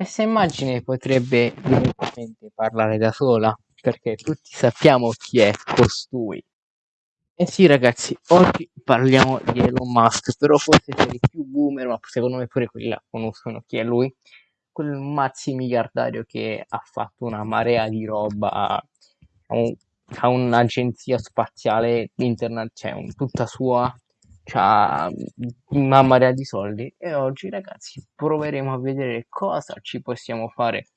Questa immagine potrebbe direttamente parlare da sola, perché tutti sappiamo chi è costui. Eh sì ragazzi, oggi parliamo di Elon Musk, però forse per i più boomer, ma secondo me pure quelli là conoscono chi è lui, quel mazzi miliardario che ha fatto una marea di roba, ha, un, ha un'agenzia spaziale internet, cioè un, tutta sua, ha una marea di soldi e oggi ragazzi proveremo a vedere cosa ci possiamo fare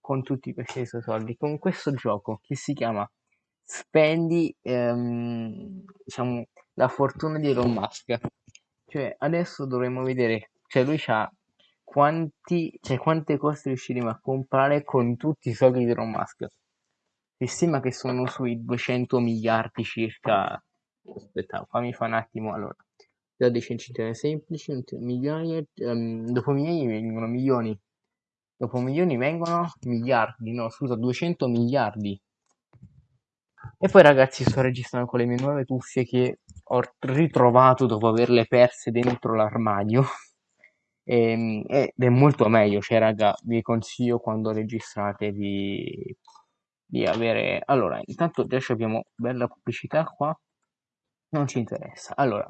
con tutti questi suoi soldi, con questo gioco che si chiama spendi ehm, diciamo, la fortuna di Elon Musk. Cioè, adesso dovremmo vedere, cioè lui ha quanti, cioè quante cose riusciremo a comprare con tutti i soldi di Elon Musk. Si stima che sono sui 200 miliardi circa. Aspetta, fammi fare un attimo. Allora, da censimenti semplici, migliaia, um, dopo migliaia vengono milioni. Dopo milioni vengono miliardi, no, scusa, 200 miliardi e poi ragazzi sto registrando con le mie nuove cuffie che ho ritrovato dopo averle perse dentro l'armadio. Ehm, ed è molto meglio, cioè raga, vi consiglio quando registrate di, di avere... Allora, intanto adesso abbiamo bella pubblicità qua, non ci interessa. Allora,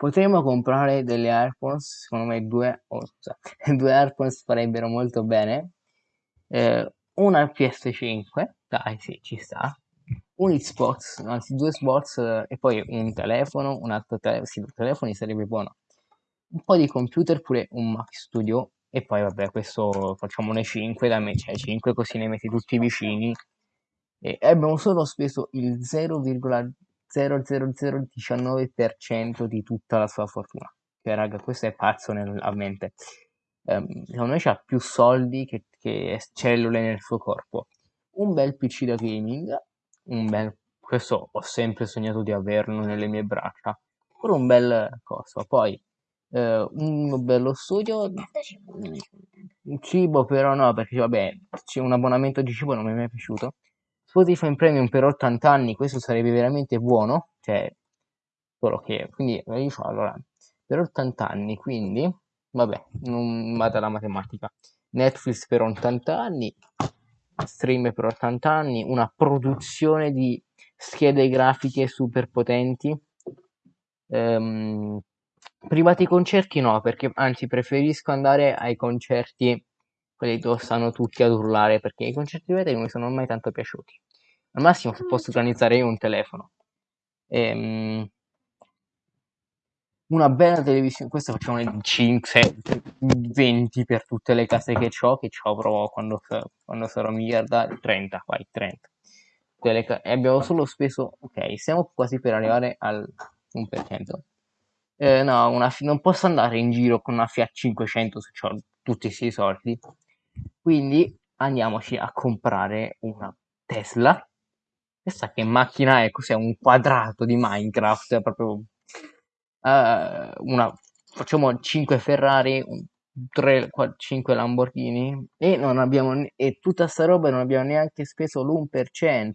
potremmo comprare delle AirPods, secondo me due, oh, due AirPods farebbero molto bene. Eh, una PS5, dai sì, ci sta un Xbox, anzi due Xbox eh, e poi un telefono, un altro telefono, sì, due telefoni sarebbe buono. Un po' di computer, pure un Mac Studio e poi vabbè, questo facciamone 5 da me, cioè 5 così ne metti tutti vicini. E abbiamo solo speso il 0,00019% di tutta la sua fortuna. Che raga, questo è pazzo nella mente. Um, secondo me c'ha più soldi che, che cellule nel suo corpo. Un bel PC da gaming un bel questo ho sempre sognato di averlo nelle mie braccia pure un bel coso poi eh, un bello studio cibo però no perché vabbè c'è un abbonamento di cibo non mi è mai piaciuto Spotify premium per 80 anni questo sarebbe veramente buono cioè solo che quindi io allora per 80 anni quindi vabbè non vado alla matematica Netflix per 80 anni stream per 80 anni, una produzione di schede grafiche super potenti. Ehm, privati concerti no, perché anzi preferisco andare ai concerti quelli dove stanno tutti ad urlare, perché i concerti privati non mi sono mai tanto piaciuti. Al massimo se posso organizzare io un telefono. Ehm, una bella televisione, questa facciamo le 5, 20 per tutte le case che ho, che ci avrò quando, quando sarò miliardario, 30, vai, 30. Ca- e abbiamo solo speso, ok, siamo quasi per arrivare al 1%. Eh, no, una, non posso andare in giro con una Fiat 500 se ho tutti questi soldi. Quindi andiamoci a comprare una Tesla. Questa che macchina è? Cos'è? Un quadrato di Minecraft, proprio uh, una, facciamo 5 Ferrari, 3, 4, 5 Lamborghini e non abbiamo e tutta sta roba non abbiamo neanche speso l'1%.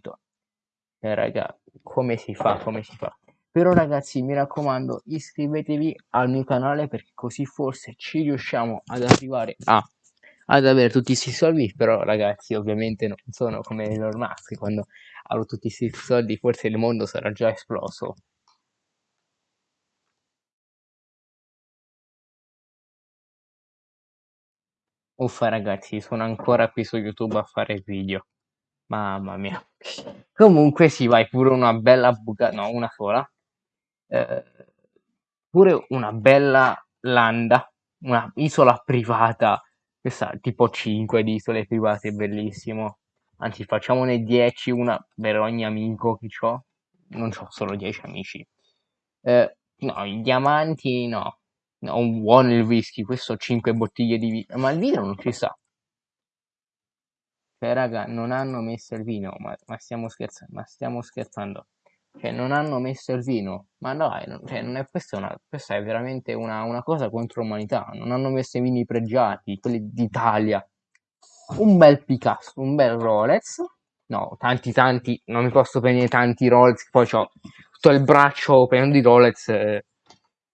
Eh, raga, come si fa? Come si fa? Però ragazzi, mi raccomando, iscrivetevi al mio canale perché così forse ci riusciamo ad arrivare a ad avere tutti questi soldi, però ragazzi ovviamente non sono come Elon Musk, quando avrò tutti questi soldi forse il mondo sarà già esploso. Uffa ragazzi, sono ancora qui su YouTube a fare video. Mamma mia. Comunque sì, vai pure una bella buca, no, una sola. Eh, pure una bella landa, una isola privata. Questa tipo 5 di isole private, bellissimo. Anzi, facciamone 10, una per ogni amico che ho. Non ho solo 10 amici. Eh, no, i diamanti no. No, un buono il whisky, questo 5 bottiglie di vino, ma il vino non ci sta. Cioè, raga, non hanno messo il vino, ma, ma stiamo scherzando, ma stiamo scherzando. Cioè, non hanno messo il vino, ma dai, non, cioè, è, questa, è una, questa è veramente una, una cosa contro l'umanità. Non hanno messo i vini pregiati, quelli d'Italia. Un bel Picasso, un bel Rolex. No, tanti, tanti, non mi posso prendere tanti Rolex, poi ho tutto il braccio pieno di Rolex. Eh,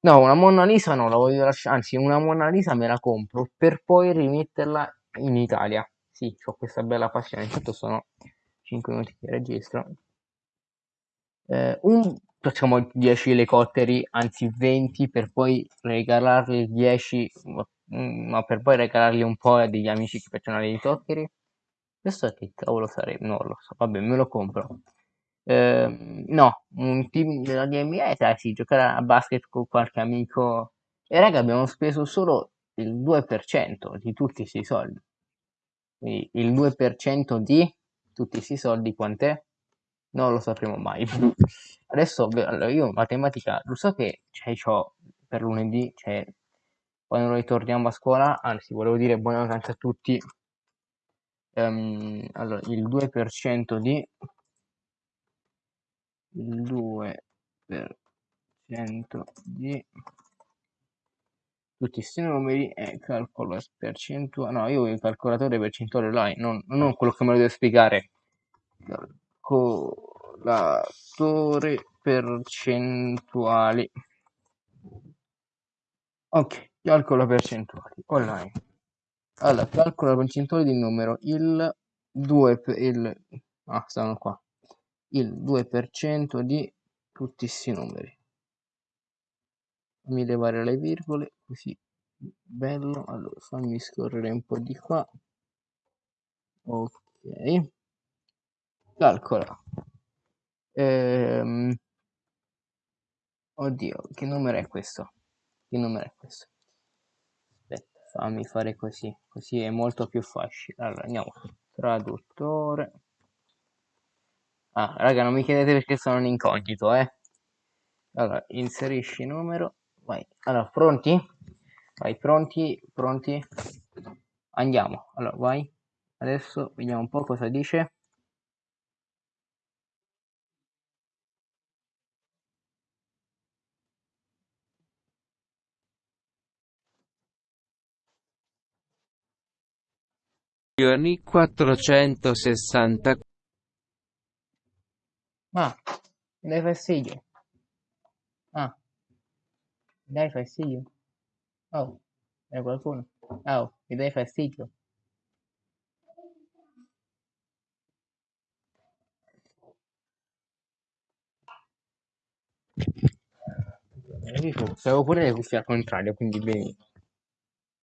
No, una Monna Lisa no, la voglio lasciare, anzi una Monna Lisa me la compro per poi rimetterla in Italia. Sì, ho questa bella passione. Intanto sono 5 minuti che registro. Eh, un, facciamo 10 elicotteri, anzi 20, per poi regalarli 10, ma, ma per poi regalarli un po' a degli amici che piacciono gli elicotteri. Questo che cavolo sarebbe? Non lo so, vabbè, me lo compro. Eh, no, un team della NBA, sai, sì, giocare a basket con qualche amico. E raga, abbiamo speso solo il 2% di tutti questi soldi. Quindi il 2% di tutti questi soldi quant'è? Non lo sapremo mai. Adesso, allora, io matematica, lo so che cioè, c'ho per lunedì, cioè, quando ritorniamo a scuola, anzi, volevo dire buona vacanza a tutti. Um, allora, il 2% di il 2% di tutti questi numeri e calcolo percentuale. No, io il calcolatore percentuale online, non, non quello che me lo deve spiegare. Calcolatore percentuali. Ok, calcola percentuali online. Allora, calcola percentuali di numero. Il 2 il ah, stanno qua. Il 2% di tutti questi numeri fammi levare le virgole così bello allora fammi scorrere un po' di qua ok calcola. Ehm, oddio che numero è questo? Che numero è questo? Aspetta fammi fare così così è molto più facile. Allora andiamo. Traduttore. Ah raga non mi chiedete perché sono un incognito eh. Allora inserisci numero vai. Allora pronti? Vai pronti pronti? Andiamo. Allora vai. Adesso vediamo un po' cosa dice Giorni 460 ah mi dai fastidio ah mi dai fastidio oh è qualcuno? Oh mi dai fastidio Avevo pure le cuffie al contrario, quindi benissimo.